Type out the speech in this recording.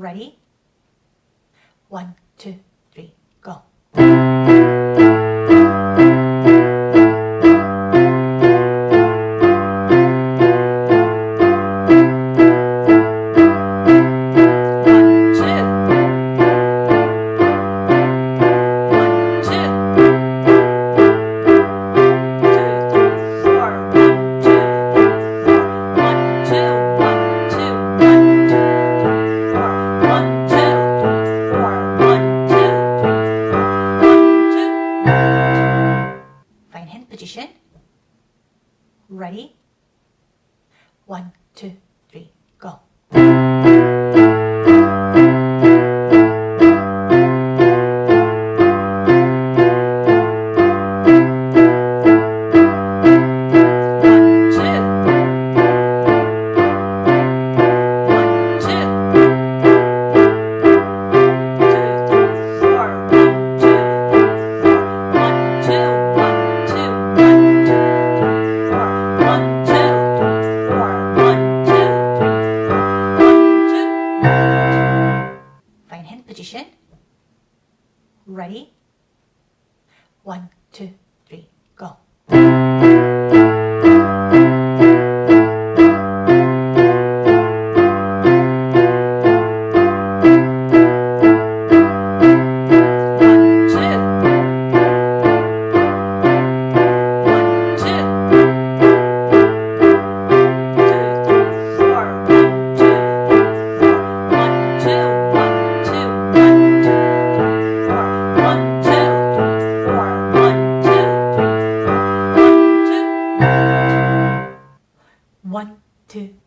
Ready? One, two, three, go. position. Ready? One, two, three, go. Ready? One, two, deux,